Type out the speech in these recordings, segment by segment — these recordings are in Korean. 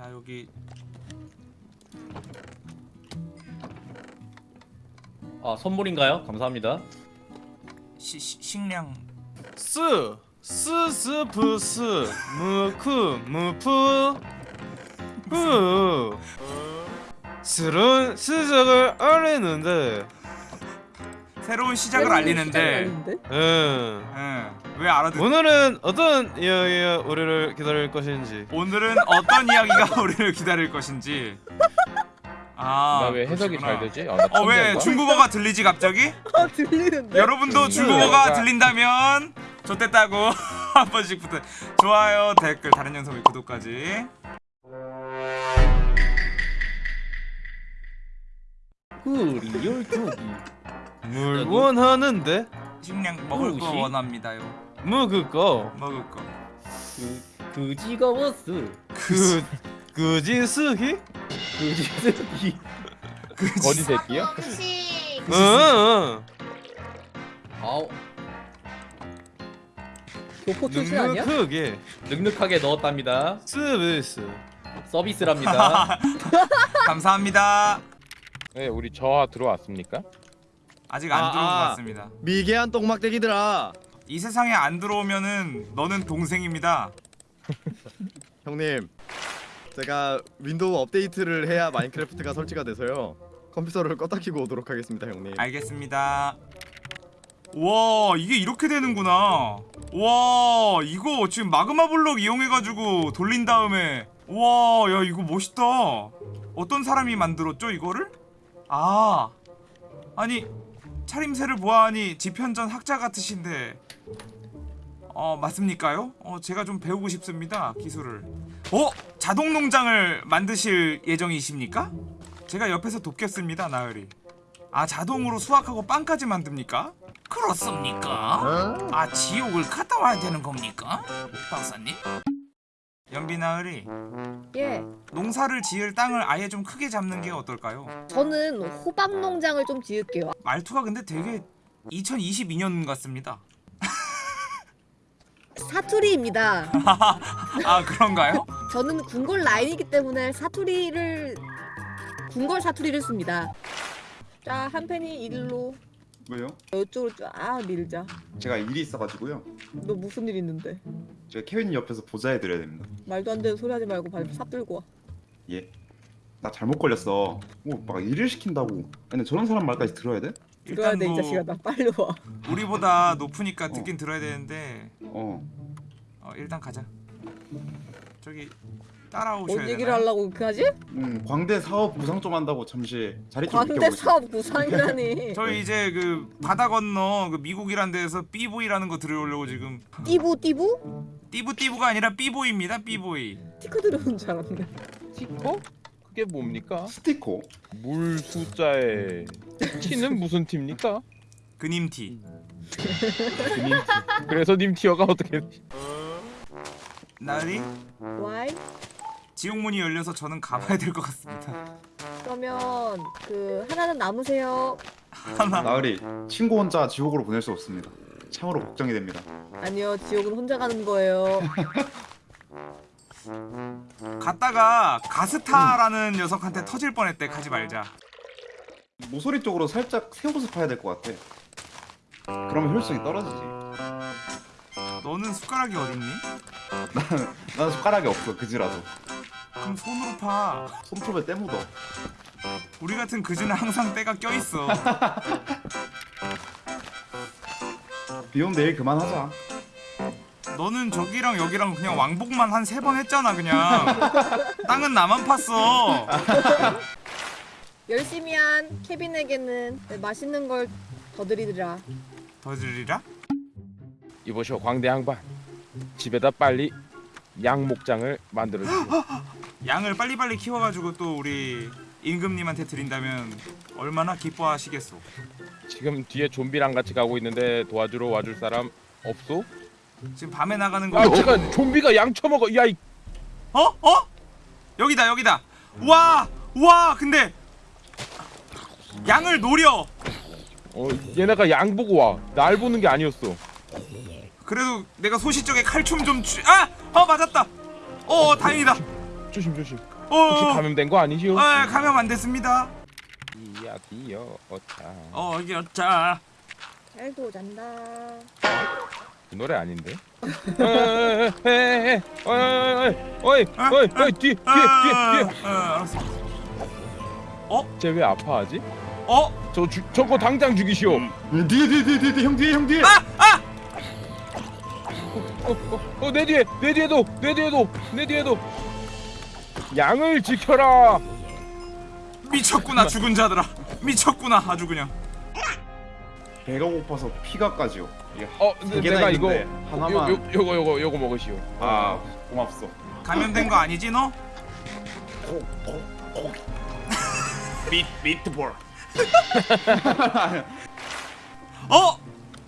자 여기. 아 선물인가요? 감사합니다. 시, 시, 식량. 스 스스프스. 무크 무프 후 새로운 시작을 알리는데 새로운 시작을 알리는데 음, 응. 왜 알아듣 오늘은 어떤 이야기가 우리를 기다릴 것인지 오늘은 어떤 이야기가 우리를 기다릴 것인지 아 나 왜 해석이 그러시구나. 잘 되지? 아, 나어 왜? 중국어가 들리지 갑자기? 아 들리는데? 여러분도 음, 중국어가 들린다면 좋댔다고 한 번씩 부탁 좋아요 댓글 다른 영상의 구독까지 그리얼 투기. 물 원하는데 식량 먹을 거? 원합니다요 먹을 거 먹을 거 그 그지거워스. 그 그지 쓰기 그지 스기. 거지 새끼야? 응. 아우 교포 출신 아니야? 눅눅하게 늑늑하게 넣었답니다. 서비스 서비스랍니다. 감사합니다 네, 우리 저하 들어왔습니까? 아직 안 아, 들어온 것 아. 같습니다. 미개한 똥막대기들아. 이 세상에 안 들어오면은 너는 동생입니다. 형님 제가 윈도우 업데이트를 해야 마인크래프트가 설치가 돼서요. 컴퓨터를 껐다 키고 오도록 하겠습니다 형님. 알겠습니다. 와 이게 이렇게 되는구나. 와 이거 지금 마그마 블록 이용해가지고 돌린 다음에. 와야 이거 멋있다. 어떤 사람이 만들었죠 이거를? 아 아니 차림새를 보아하니 집현전 학자 같으신데 어 맞습니까요? 어 제가 좀 배우고 싶습니다 기술을 어? 자동 농장을 만드실 예정이십니까? 제가 옆에서 돕겠습니다 나으리 아 자동으로 수확하고 빵까지 만듭니까? 그렇습니까? 아 지옥을 갔다 와야 되는 겁니까? 박사님? 연비나으리 예. 농사를 지을 땅을 아예 좀 크게 잡는 게 어떨까요? 저는 호박 농장을 좀 지을게요. 말투가 근데 되게 2022년 같습니다 사투리입니다. 아 그런가요? 저는 궁궐 라인이기 때문에 사투리를 궁궐 사투리를 씁니다. 자, 한 팬이 일로 왜요? 이쪽으로 쫙 밀자. 제가 일이 있어가지고요. 너 무슨 일 있는데? 제가 케빈 옆에서 보좌해드려야 됩니다. 말도 안 되는 소리 하지 말고 발 삽들고 와. 예. 나 잘못 걸렸어. 뭐막 일을 시킨다고. 아니 저런 사람 말까지 들어야 돼? 들어야 돼이뭐 자식아 나 빨리 와. 우리보다 높으니까 듣긴 들어야 되는데 어. 어, 일단 가자 저기 따라오셔야 뭔 얘기를 되나요? 하려고 그렇게 하지? 음 광대 사업 구상 좀 한다고 잠시 자리 좀 광대 비켜보겠습니다. 사업 구상이라니. 저희 이제 그 바다 건너 그 미국이란 데서 삐보이라는 거 들어오려고 지금 띠부 띠부? 띠부띠부가 아니라 삐보이입니다 삐보이 티커 들어오는 줄 알았네. 티커? 그게 뭡니까? 스티커. 물 숫자에 티는 무슨 티입니까? 그님티 님 티. 그래서 님 티어가 어떻게? 나으리 와이? 지옥문이 열려서 저는 가봐야 될 것 같습니다 그러면 그 하나는 남으세요. 하나 나으리 친구 혼자 지옥으로 보낼 수 없습니다. 참으로 걱정이 됩니다. 아니요 지옥은 혼자 가는 거예요. 갔다가 가스타라는 녀석한테 터질 뻔했대 가지 말자 모서리 쪽으로 살짝 세워서 파야 될 것 같아. 그러면 효율성이 떨어지지. 너는 숟가락이 어딨니? 나는 숟가락이 없어 그지라서. 그럼 손으로 파 손톱에 때 묻어. 우리 같은 그지는 항상 때가 껴있어 비온 내일 그만하자. 너는 저기랑 여기랑 그냥 왕복만 한 세 번 했잖아 그냥 땅은 나만 팠어 열심히 한 케빈에게는 네, 맛있는 걸 더 드리더라. 더 드리라? 이보시오 광대 양반. 집에다 빨리 양 목장을 만들어 주세요. 양을 빨리빨리 키워가지고 또 우리 임금님한테 드린다면 얼마나 기뻐하시겠소 지금 뒤에 좀비랑 같이 가고 있는데 도와주러 와줄 사람 없소? 지금 밤에 나가는 거 아 잠깐 좀비가 양 처먹어. 야 이 어? 어? 여기다 여기다 와! 와 근데 양을 노려 어 얘네가 양 보고 와. 날 보는 게 아니었어. 그래도 내가 소시적에 칼춤 좀 주... 아! 어 맞았다 어 다행이다 조심 조심. 혹시 어, 감염된 거 아니시오? 아, 감염 안 됐습니다. 이야 디어 어차. 어, 여자. 잘도 잔다. 그 노래 아닌데? 어이 어이 어이 어이 뒤 뒤에 아, 뒤에 뒤에. 아, 알았어. 쟤 왜 아파하지? 어, 저 주, 저거 당장 죽이시오. 뒤에 뒤에 뒤에 뒤에 형 뒤에 형 뒤에. 어내 뒤에 내 뒤에도 내 뒤에도 내 뒤에도 양을 지켜라. 미쳤구나 죽은 자들아. 미쳤구나 아주 그냥. 배가 고파서 피가 까지요. 이게 어 세 개나 내가 이거 있는데 하나만. 요, 요, 요거 요거 요거 먹으시오. 아 고맙소. 감염된 거 아니지 너? 미 미트볼. 어?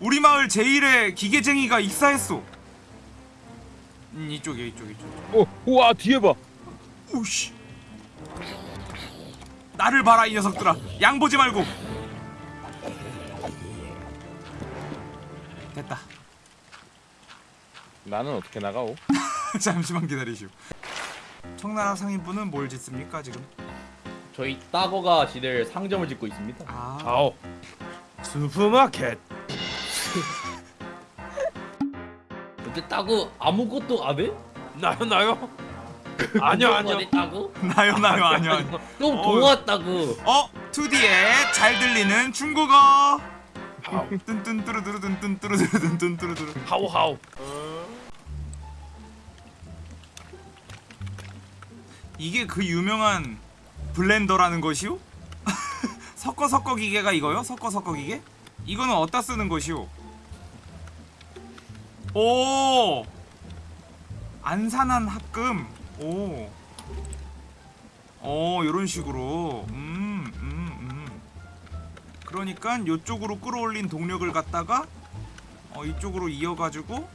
우리 마을 제일의 기계쟁이가 익사했어. 음, 이쪽에 이쪽 이쪽. 어 우와 뒤에 봐. 우씨. 나를 봐라 이 녀석들아. 양 보지 말고. 됐다. 나는 어떻게 나가오? 잠시만 기다리시오. 청나라 상인분은 뭘 짓습니까 지금? 저희 따거가 지들 상점을 짓고 있습니다. 아, 아오. 슈퍼마켓. 근데 따거 아무것도 안 해? 나요 나요. 아니요 아니요. 따거? 나요 나요 아니요 아니요. 좀 어. 동화 따거. 어 2D에 잘 들리는 중국어. 하오 뚠뚠뚜루뚜루뚠뚠뚜루뚜루뚠뚠뚜루뚜루. 하오 하오. 이게 그 유명한 블렌더라는 것이오? 섞어 섞어 기계가 이거요? 섞어 섞어 기계? 이거는 어디다 쓰는 것이오? 오! 안산한 합금. 오. 어, 요런 식으로. 음, 음, 음. 그러니까 요쪽으로 끌어올린 동력을 갖다가 어, 이쪽으로 이어가지고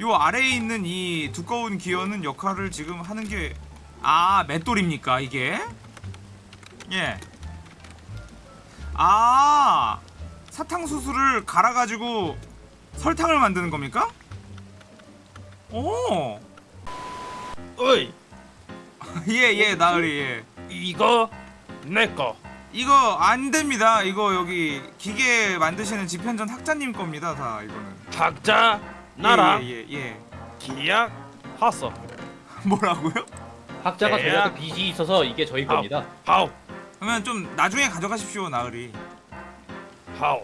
요 아래에 있는 이 두꺼운 기어는 역할을 지금 하는 게 아, 맷돌입니까, 이게? 예. 아, 사탕수수를 갈아가지고 설탕을 만드는 겁니까? 오, 어이 예, 예, 나으리, 예. 이거 내 거. 이거 안 됩니다. 이거 여기 기계 만드시는 집현전 학자님 겁니다, 다 이거는. 각자 나라 예, 예, 예. 기약 하소. 뭐라고요? 학자가. 저희한테 빚이 있어서 이게 저희. 겁니다. 하오 그러면 좀 나중에 가져가십시오, 나으리. 하오.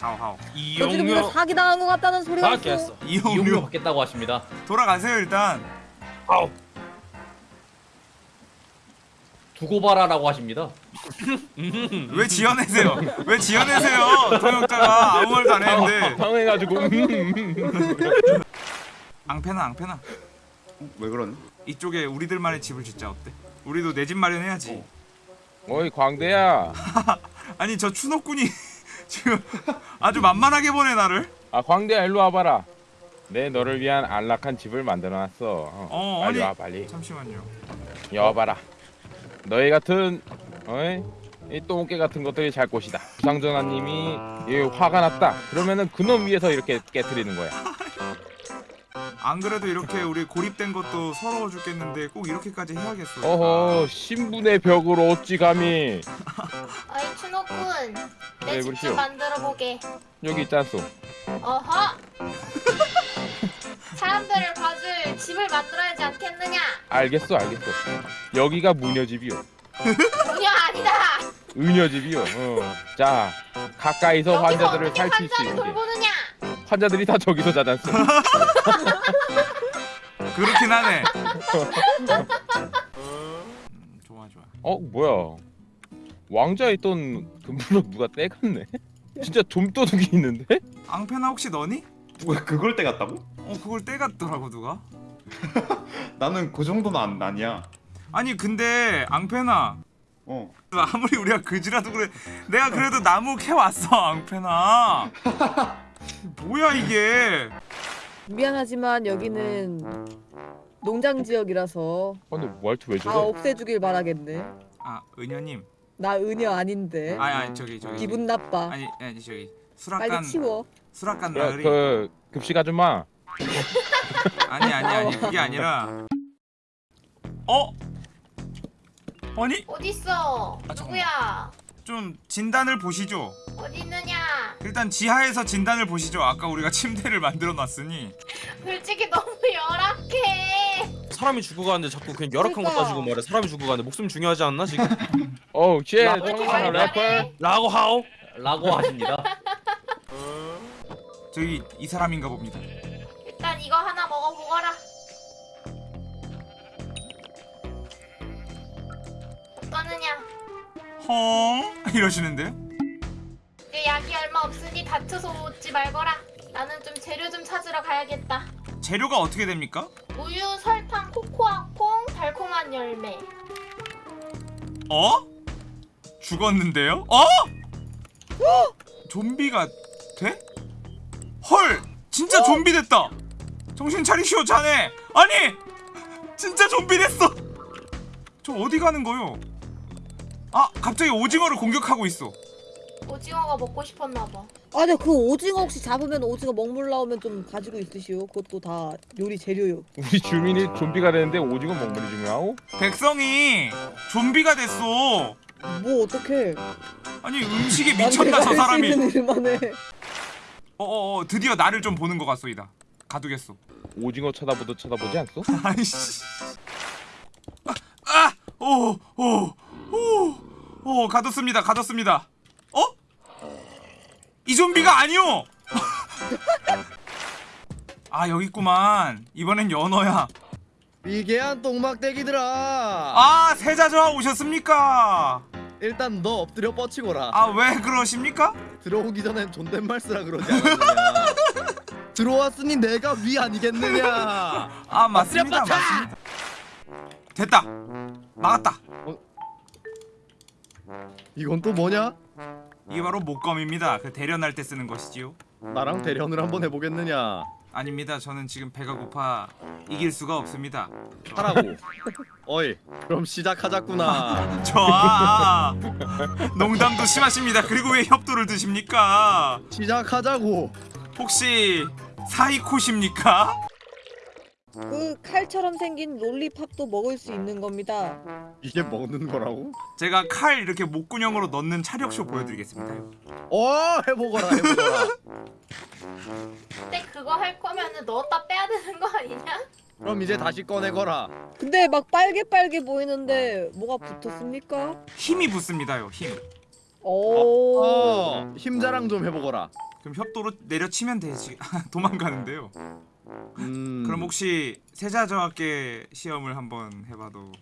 하오, 하오. 너 지금 이거 이용료 사기 당한 것 같다는 소리가 있어. 이용료 이용료 받겠다고 하십니다. 돌아가세요, 일단. 하오. 두고 봐라라고 하십니다. 왜 지어내세요? 왜 지어내세요? 통역자가 아무 말도 안 했는데. 당해가지고 앙패나 앙패나. 왜 그러니? 이쪽에 우리들만의 집을 짓자 어때? 우리도 내 집 마련해야지. 어이 광대야. 아니 저 추노꾼이 지금 아주 만만하게 보내 나를. 아 광대야 일로 와봐라. 내 너를 위한 안락한 집을 만들어놨어. 어, 어, 빨리 아니. 와 빨리. 잠시만요. 여봐라. 너희 같은 어이 이 똥개 같은 것들이 잘 곳이다. 부상전하님이 이 화가 났다. 그러면은 그놈 위에서 이렇게 깨트리는 거야. 안 그래도 이렇게 우리 고립된 것도 서러워 죽겠는데 꼭 이렇게까지 해야겠어. 어허 신분의 벽을 어찌 감히 어이 추노꾼 네, 내집 그러시오. 좀 만들어 보게 여기 있잖소. 어허 사람들을 봐줄 집을 만들어야지 않겠느냐 알겠어 알겠어. 여기가 무녀집이요. 전혀 아니다 은여집이요. 어. 자 가까이서 여기서 환자들을 어떻게 살필 수 환자를 있게. 돌보느냐 환자들이 다 저기서 자잖소. 그렇긴 하네. 음, 좋아 좋아. 어 뭐야? 왕자에 있던 금블럭 누가 떼갔네? 진짜 좀도둑이 있는데? 앙패나 혹시 너니? 누가 그걸 떼갔다고? 어 그걸 떼갔더라고 누가. 나는 그 정도는 안, 아니야. 아니 근데 앙패나 어. 아무리 우리가 그지라도 그래 내가 그래도 나무 캐 왔어 앙패나. 뭐야 이게? 미안하지만 여기는 농장 지역이라서 아, 근데 말투 왜다 저래? 없애주길 바라겠네. 아 은여님. 나 은여 아닌데. 아니 아니 저기 저기. 기분 나빠. 아니 아니 저기 빨리 수락관 치워. 수락관 야, 나으리. 그 급식 아줌마 아니 아니 아니 그게 아니라 어? 아니 어딨어? 아. 누구야? 좀 진단을 보시죠. 어디 있느냐? 일단 지하에서 진단을 보시죠. 아까 우리가 침대를 만들어 놨으니 솔직히 너무 열악해. 사람이 죽어가는데 자꾸 그냥 열악한 거. 따지고 말해 사람이 죽어가는데 목숨 중요하지 않나 지금? 어우 shit 청소년 래퍼? 라고 하오 라고 하십니다. 저기 이 사람인가 봅니다. 일단 이거 하나 먹어보거라. 어떠느냐? 헝 이러시는데요? 이제 약이 얼마 없으니 다투서 오지 말거라. 나는 좀 재료 좀 찾으러 가야겠다. 재료가 어떻게 됩니까? 우유, 설탕, 코코아 콩, 달콤한 열매. 어? 죽었는데요? 어? 좀비가 돼? 헐! 진짜 좀비 됐다! 정신 차리시오 자네! 아니! 진짜 좀비 됐어! 저 어디 가는 거요? 아 갑자기 오징어를 공격하고 있어 오징어가 먹고 싶었나 봐. 아, 근데 그 오징어 혹시 잡으면 오징어 먹물 나오면 좀 가지고 있으시오. 그것도 다 요리 재료요. 우리 주민이 좀비가 되는데 오징어 먹물이 중요하고 백성이 좀비가 됐어 뭐 어떡해. 아니 미쳤나 내가 저 사람이 있는 일만 해. 어어어 드디어 나를 좀 보는 것 같소이다 가두겠소 오징어 쳐다보도 쳐다보지 않소? 아이씨. 아! 오! 오! 오! 오, 가뒀습니다. 가뒀습니다. 어? 이 좀비가 아니오! 아, 여기 있구만. 이번엔 연어야. 미개한 똥막대기들아. 아, 세자저하 오셨습니까? 일단 너 엎드려 뻗치거라. 아, 왜 그러십니까? 들어오기 전엔 존댓말 쓰라 그러지 않았느냐. 들어왔으니 내가 위 아니겠느냐. 아, 맞습니다. 맞습니다. 됐다. 나갔다. 이건 또 뭐냐? 이게 바로 목검입니다. 그 대련할 때 쓰는 것이지요. 나랑 대련을 한번 해보겠느냐? 아닙니다. 저는 지금 배가 고파 이길 수가 없습니다. 하라고. 어이, 그럼 시작하자꾸나. 좋아. 농담도 심하십니다. 그리고 왜 협도를 드십니까? 시작하자고. 혹시 사이코십니까? 그 칼처럼 생긴 롤리팝도 먹을 수 있는 겁니다. 이게 먹는 거라고? 제가 칼 이렇게 목구녕으로 넣는 차력쇼 보여드리겠습니다. 어, 해보거라, 해보거라. 근데 그거 할 거면은 넣었다 빼야 되는 거 아니냐? 그럼 이제 다시 꺼내거라. 근데 막 빨개 빨개 보이는데 뭐가 붙었습니까? 힘이 붙습니다요. 힘. 오. 어, 힘자랑 좀 해보거라. 그럼 협도로 내려치면 되지. 도망가는데요. 음. 그럼 혹시 세자저하께 시험을 한번 해봐도.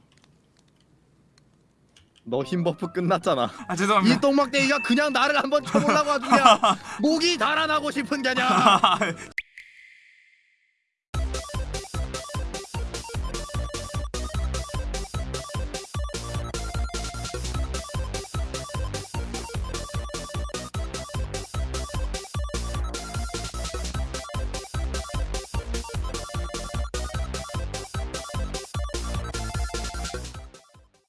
너 힘 buff 끝났잖아. 아이 죄송합니다. 똥막대기가 그냥 나를 한번 쳐보려고 그냥 목이 달아나고 싶은 게냐?